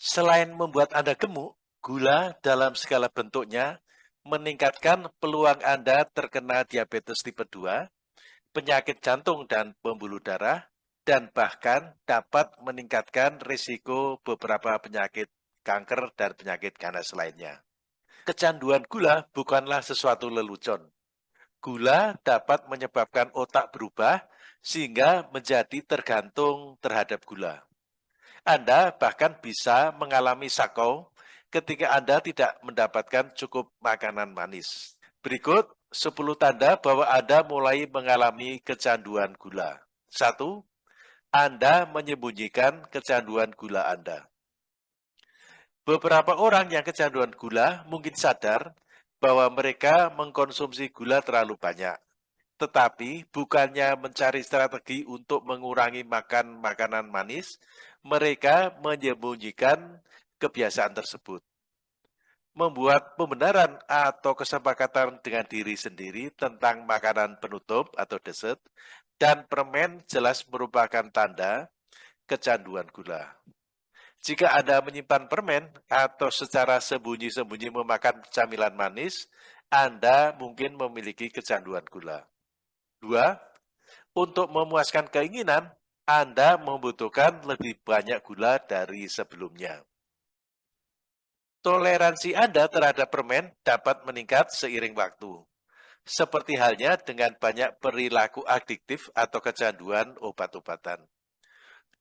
Selain membuat Anda gemuk, gula dalam segala bentuknya meningkatkan peluang Anda terkena diabetes tipe 2, penyakit jantung dan pembuluh darah, dan bahkan dapat meningkatkan risiko beberapa penyakit kanker dan penyakit ganas lainnya. Kecanduan gula bukanlah sesuatu lelucon. Gula dapat menyebabkan otak berubah sehingga menjadi tergantung terhadap gula. Anda bahkan bisa mengalami sakau ketika Anda tidak mendapatkan cukup makanan manis. Berikut 10 tanda bahwa Anda mulai mengalami kecanduan gula. 1. Anda menyembunyikan kecanduan gula Anda. Beberapa orang yang kecanduan gula mungkin sadar bahwa mereka mengkonsumsi gula terlalu banyak. Tetapi bukannya mencari strategi untuk mengurangi makan makanan manis, mereka menyembunyikan kebiasaan tersebut. Membuat pembenaran atau kesepakatan dengan diri sendiri tentang makanan penutup atau dessert dan permen jelas merupakan tanda kecanduan gula. Jika Anda menyimpan permen atau secara sembunyi-sembunyi memakan camilan manis, Anda mungkin memiliki kecanduan gula. Dua, untuk memuaskan keinginan, anda membutuhkan lebih banyak gula dari sebelumnya. Toleransi Anda terhadap permen dapat meningkat seiring waktu. Seperti halnya dengan banyak perilaku adiktif atau kecanduan obat-obatan.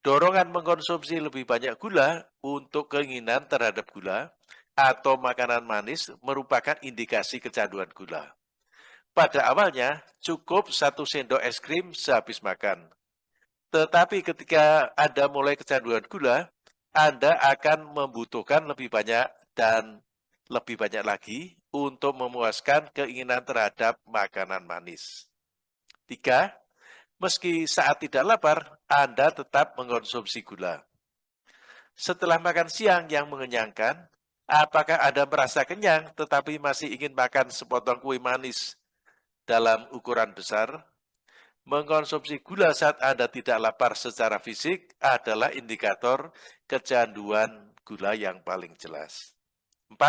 Dorongan mengkonsumsi lebih banyak gula untuk keinginan terhadap gula atau makanan manis merupakan indikasi kecanduan gula. Pada awalnya, cukup satu sendok es krim sehabis makan. Tetapi ketika Anda mulai kecanduan gula, Anda akan membutuhkan lebih banyak dan lebih banyak lagi untuk memuaskan keinginan terhadap makanan manis. Tiga, meski saat tidak lapar, Anda tetap mengkonsumsi gula. Setelah makan siang yang mengenyangkan, apakah Anda merasa kenyang tetapi masih ingin makan sepotong kue manis dalam ukuran besar? Mengkonsumsi gula saat Anda tidak lapar secara fisik adalah indikator kecanduan gula yang paling jelas. 4.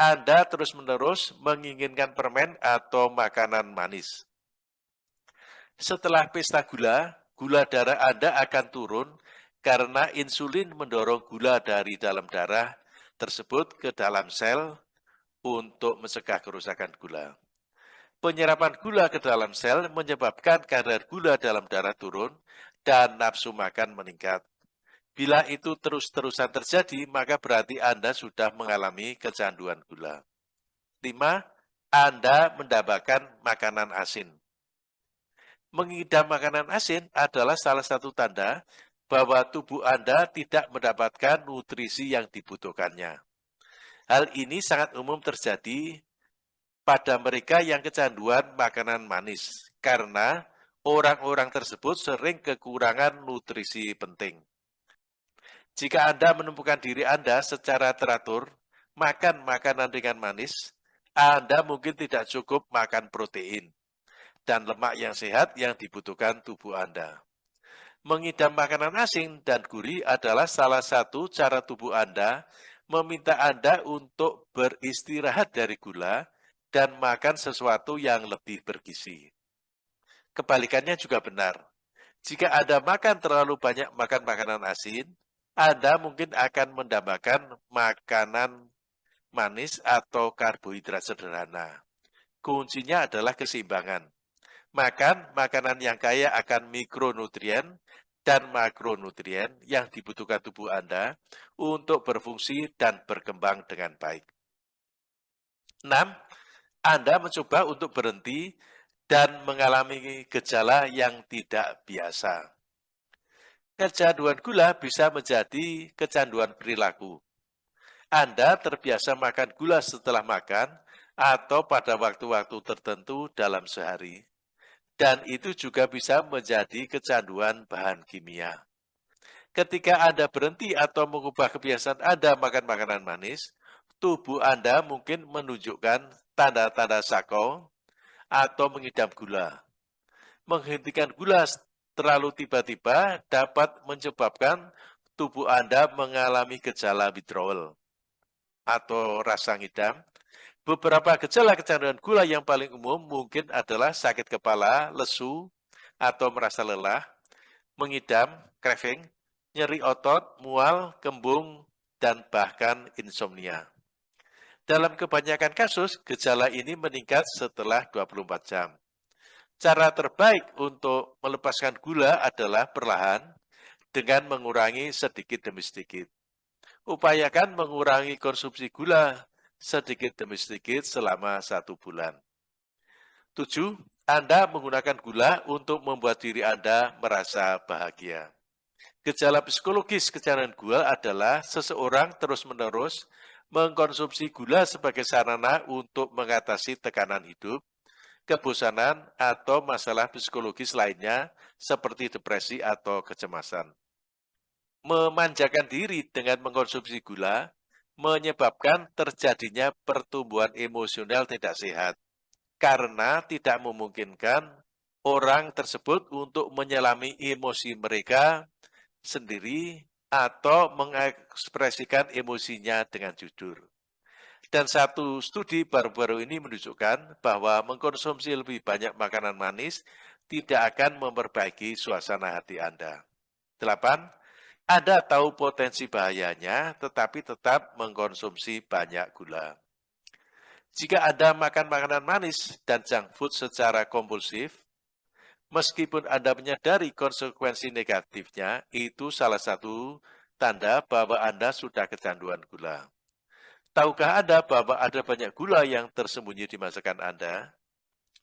Anda terus-menerus menginginkan permen atau makanan manis. Setelah pesta gula, gula darah Anda akan turun karena insulin mendorong gula dari dalam darah tersebut ke dalam sel untuk mencegah kerusakan gula. Penyerapan gula ke dalam sel menyebabkan kadar gula dalam darah turun dan nafsu makan meningkat. Bila itu terus-terusan terjadi, maka berarti Anda sudah mengalami kecanduan gula. 5. Anda mendapatkan makanan asin. Mengidam makanan asin adalah salah satu tanda bahwa tubuh Anda tidak mendapatkan nutrisi yang dibutuhkannya. Hal ini sangat umum terjadi pada mereka yang kecanduan makanan manis, karena orang-orang tersebut sering kekurangan nutrisi penting. Jika Anda menemukan diri Anda secara teratur, makan makanan ringan manis, Anda mungkin tidak cukup makan protein dan lemak yang sehat yang dibutuhkan tubuh Anda. Mengidam makanan asing dan gurih adalah salah satu cara tubuh Anda meminta Anda untuk beristirahat dari gula dan makan sesuatu yang lebih bergizi. Kebalikannya juga benar. Jika Anda makan terlalu banyak makan makanan asin, Anda mungkin akan mendambakan makanan manis atau karbohidrat sederhana. Kuncinya adalah keseimbangan. Makan makanan yang kaya akan mikronutrien dan makronutrien yang dibutuhkan tubuh Anda untuk berfungsi dan berkembang dengan baik. 6. Anda mencoba untuk berhenti dan mengalami gejala yang tidak biasa. Kecanduan gula bisa menjadi kecanduan perilaku. Anda terbiasa makan gula setelah makan atau pada waktu-waktu tertentu dalam sehari. Dan itu juga bisa menjadi kecanduan bahan kimia. Ketika Anda berhenti atau mengubah kebiasaan Anda makan makanan manis, tubuh Anda mungkin menunjukkan tanda-tanda sako atau mengidam gula. Menghentikan gula terlalu tiba-tiba dapat menyebabkan tubuh Anda mengalami gejala withdrawal atau rasa ngidam, beberapa gejala kecanduan gula yang paling umum mungkin adalah sakit kepala, lesu, atau merasa lelah, mengidam, craving, nyeri otot, mual, kembung, dan bahkan insomnia. Dalam kebanyakan kasus, gejala ini meningkat setelah 24 jam. Cara terbaik untuk melepaskan gula adalah perlahan dengan mengurangi sedikit demi sedikit. Upayakan mengurangi konsumsi gula sedikit demi sedikit selama satu bulan. 7. Anda menggunakan gula untuk membuat diri Anda merasa bahagia. Gejala psikologis kecanduan gula adalah seseorang terus-menerus mengkonsumsi gula sebagai sarana untuk mengatasi tekanan hidup, kebosanan, atau masalah psikologis lainnya seperti depresi atau kecemasan. Memanjakan diri dengan mengkonsumsi gula menyebabkan terjadinya pertumbuhan emosional tidak sehat karena tidak memungkinkan orang tersebut untuk menyelami emosi mereka sendiri atau mengekspresikan emosinya dengan jujur. Dan satu studi baru-baru ini menunjukkan bahwa mengkonsumsi lebih banyak makanan manis tidak akan memperbaiki suasana hati Anda. 8. Anda tahu potensi bahayanya, tetapi tetap mengkonsumsi banyak gula. Jika Anda makan makanan manis dan junk food secara kompulsif, Meskipun Anda menyadari konsekuensi negatifnya, itu salah satu tanda bahwa Anda sudah kecanduan gula. Tahukah Anda bahwa ada banyak gula yang tersembunyi di masakan Anda?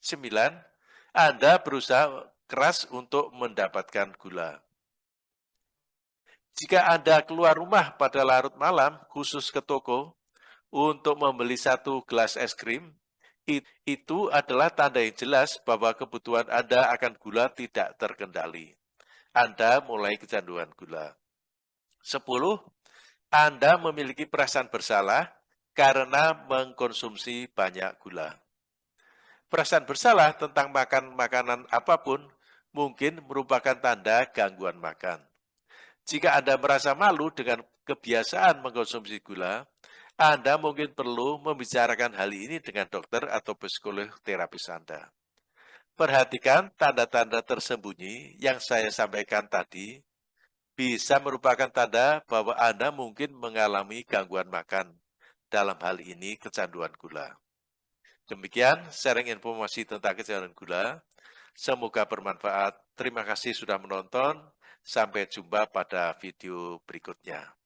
9. Anda berusaha keras untuk mendapatkan gula. Jika Anda keluar rumah pada larut malam, khusus ke toko, untuk membeli satu gelas es krim, itu adalah tanda yang jelas bahwa kebutuhan Anda akan gula tidak terkendali. Anda mulai kecanduan gula. 10. Anda memiliki perasaan bersalah karena mengkonsumsi banyak gula. Perasaan bersalah tentang makan makanan apa pun mungkin merupakan tanda gangguan makan. Jika Anda merasa malu dengan kebiasaan mengkonsumsi gula, anda mungkin perlu membicarakan hal ini dengan dokter atau psikolog terapis Anda. Perhatikan tanda-tanda tersembunyi yang saya sampaikan tadi bisa merupakan tanda bahwa Anda mungkin mengalami gangguan makan, dalam hal ini kecanduan gula. Demikian sharing informasi tentang kecanduan gula. Semoga bermanfaat. Terima kasih sudah menonton. Sampai jumpa pada video berikutnya.